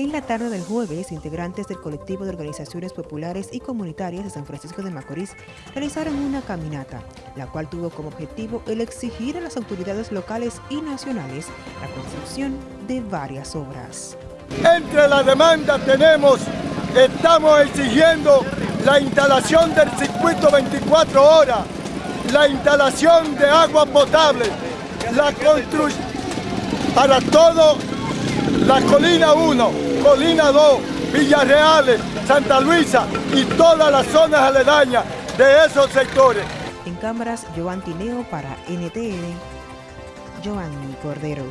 En la tarde del jueves, integrantes del colectivo de organizaciones populares y comunitarias de San Francisco de Macorís realizaron una caminata, la cual tuvo como objetivo el exigir a las autoridades locales y nacionales la construcción de varias obras. Entre la demanda tenemos, estamos exigiendo la instalación del circuito 24 horas, la instalación de agua potable, la construcción para todo la Colina 1, Colina 2, Villarreales, Santa Luisa y todas las zonas aledañas de esos sectores. En cámaras, Joan Tineo para NTN, Joanny Cordero.